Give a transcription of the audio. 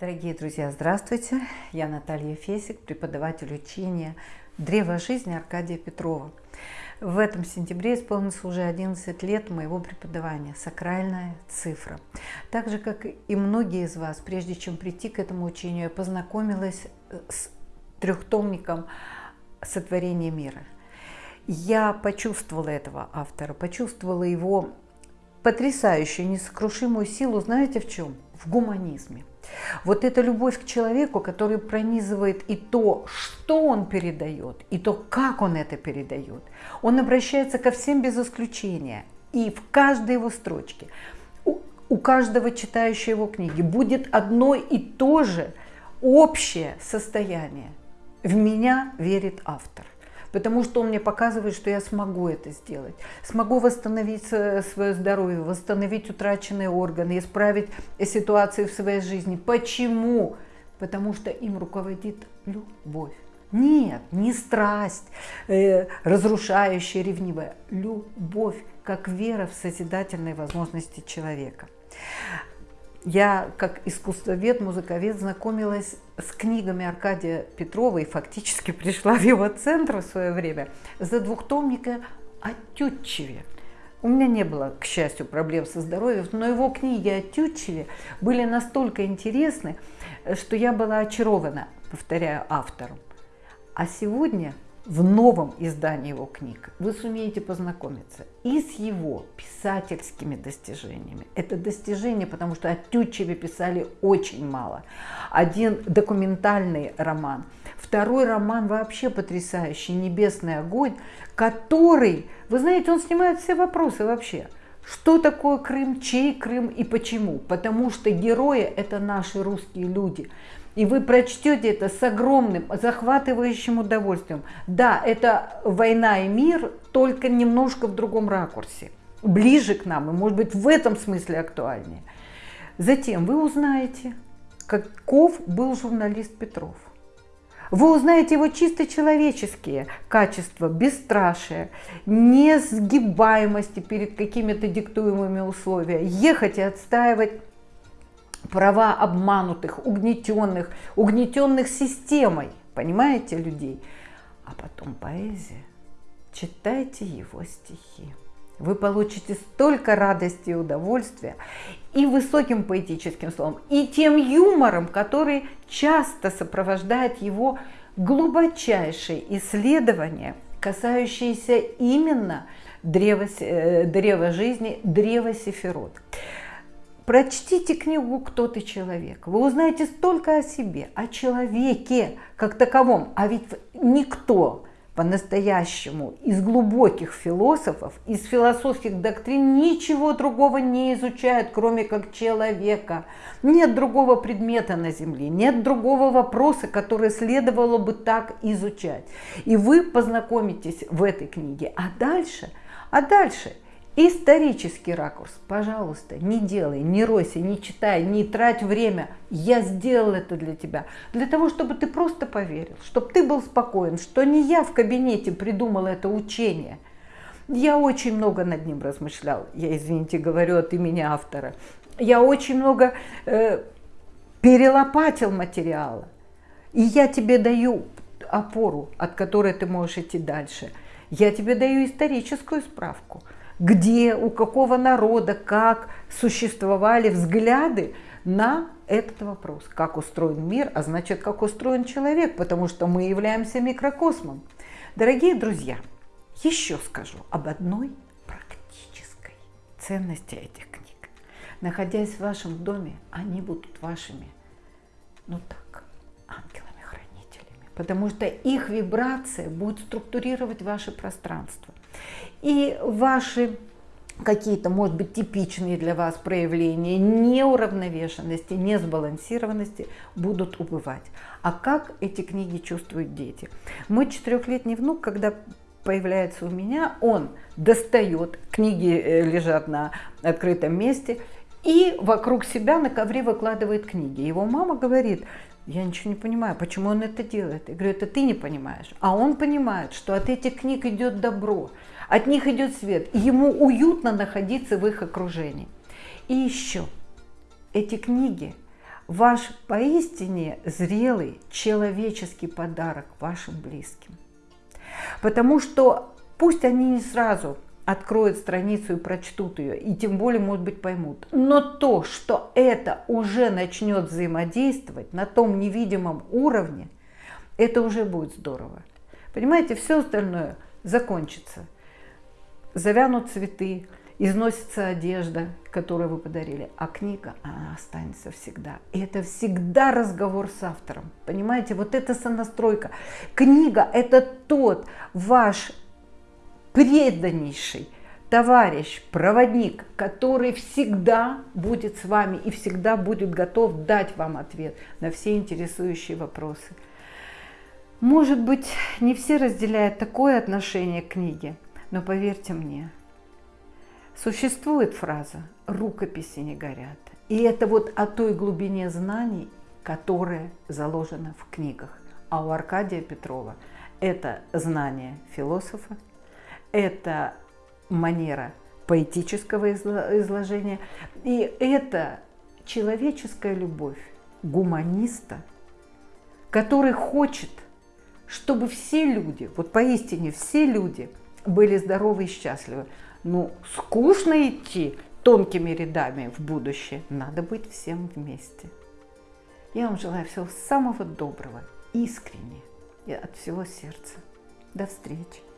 Дорогие друзья, здравствуйте! Я Наталья Фесик, преподаватель учения «Древо жизни» Аркадия Петрова. В этом сентябре исполнится уже 11 лет моего преподавания «Сакральная цифра». Так же, как и многие из вас, прежде чем прийти к этому учению, я познакомилась с трехтомником «Сотворение мира». Я почувствовала этого автора, почувствовала его потрясающую, несокрушимую силу, знаете в чем? В гуманизме. Вот эта любовь к человеку, который пронизывает и то, что он передает, и то, как он это передает. Он обращается ко всем без исключения. И в каждой его строчке, у, у каждого читающего его книги будет одно и то же общее состояние. В меня верит автор потому что он мне показывает, что я смогу это сделать. Смогу восстановить свое здоровье, восстановить утраченные органы, исправить ситуации в своей жизни. Почему? Потому что им руководит любовь. Нет, не страсть, э, разрушающая, ревнивая. Любовь, как вера в созидательные возможности человека я как искусствовед, музыковед знакомилась с книгами Аркадия Петрова и фактически пришла в его центр в свое время за двухтомника о Тютчеве. У меня не было, к счастью, проблем со здоровьем, но его книги о Тютчеве были настолько интересны, что я была очарована, повторяю, автором. А сегодня в новом издании его книг вы сумеете познакомиться и с его писательскими достижениями. Это достижение, потому что о Тютчеве писали очень мало. Один документальный роман, второй роман вообще потрясающий, «Небесный огонь», который, вы знаете, он снимает все вопросы вообще. Что такое Крым, чей Крым и почему? Потому что герои – это наши русские люди – и вы прочтете это с огромным, захватывающим удовольствием. Да, это война и мир, только немножко в другом ракурсе. Ближе к нам, и может быть в этом смысле актуальнее. Затем вы узнаете, каков был журналист Петров. Вы узнаете его чисто человеческие качества, бесстрашие, несгибаемости перед какими-то диктуемыми условиями, ехать и отстаивать права обманутых, угнетенных, угнетенных системой, понимаете, людей. А потом поэзия. Читайте его стихи. Вы получите столько радости и удовольствия и высоким поэтическим словом, и тем юмором, который часто сопровождает его глубочайшие исследования, касающиеся именно древа, э, древа жизни, древа Сефирот. Прочтите книгу «Кто ты человек». Вы узнаете столько о себе, о человеке как таковом. А ведь никто по-настоящему из глубоких философов, из философских доктрин ничего другого не изучает, кроме как человека. Нет другого предмета на Земле, нет другого вопроса, который следовало бы так изучать. И вы познакомитесь в этой книге. А дальше, а дальше – Исторический ракурс, пожалуйста, не делай, не ройся, не читай, не трать время. Я сделал это для тебя. Для того, чтобы ты просто поверил, чтобы ты был спокоен, что не я в кабинете придумала это учение. Я очень много над ним размышлял. Я, извините, говорю от имени автора. Я очень много э, перелопатил материала. И я тебе даю опору, от которой ты можешь идти дальше. Я тебе даю историческую справку – где, у какого народа, как существовали взгляды на этот вопрос. Как устроен мир, а значит, как устроен человек, потому что мы являемся микрокосмом. Дорогие друзья, еще скажу об одной практической ценности этих книг. Находясь в вашем доме, они будут вашими, ну так, ангелами-хранителями, потому что их вибрация будет структурировать ваше пространство. И ваши какие-то, может быть, типичные для вас проявления неуравновешенности, несбалансированности будут убывать. А как эти книги чувствуют дети? Мой четырехлетний внук, когда появляется у меня, он достает, книги э, лежат на открытом месте, и вокруг себя на ковре выкладывает книги. Его мама говорит, я ничего не понимаю, почему он это делает. Я говорю, это ты не понимаешь. А он понимает, что от этих книг идет добро, от них идет свет. И ему уютно находиться в их окружении. И еще, эти книги ваш поистине зрелый человеческий подарок вашим близким. Потому что пусть они не сразу откроют страницу и прочтут ее, и тем более, может быть, поймут. Но то, что это уже начнет взаимодействовать на том невидимом уровне, это уже будет здорово. Понимаете, все остальное закончится. Завянут цветы, износится одежда, которую вы подарили, а книга, она останется всегда. И это всегда разговор с автором. Понимаете, вот это сонастройка. Книга – это тот ваш преданнейший товарищ, проводник, который всегда будет с вами и всегда будет готов дать вам ответ на все интересующие вопросы. Может быть, не все разделяют такое отношение к книге, но поверьте мне, Существует фраза «рукописи не горят». И это вот о той глубине знаний, которая заложена в книгах. А у Аркадия Петрова это знание философа, это манера поэтического изложения, и это человеческая любовь гуманиста, который хочет, чтобы все люди, вот поистине все люди были здоровы и счастливы. Ну, скучно идти тонкими рядами в будущее. Надо быть всем вместе. Я вам желаю всего самого доброго, искренне и от всего сердца. До встречи.